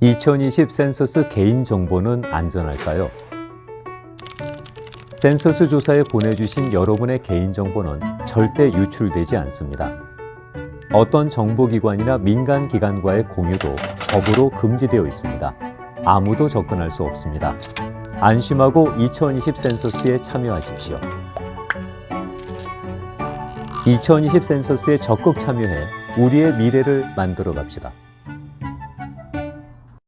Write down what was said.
2020 센서스 개인정보는 안전할까요? 센서스 조사에 보내주신 여러분의 개인정보는 절대 유출되지 않습니다. 어떤 정보기관이나 민간기관과의 공유도 법으로 금지되어 있습니다. 아무도 접근할 수 없습니다. 안심하고 2020 센서스에 참여하십시오. 2020 센서스에 적극 참여해 우리의 미래를 만들어 갑시다.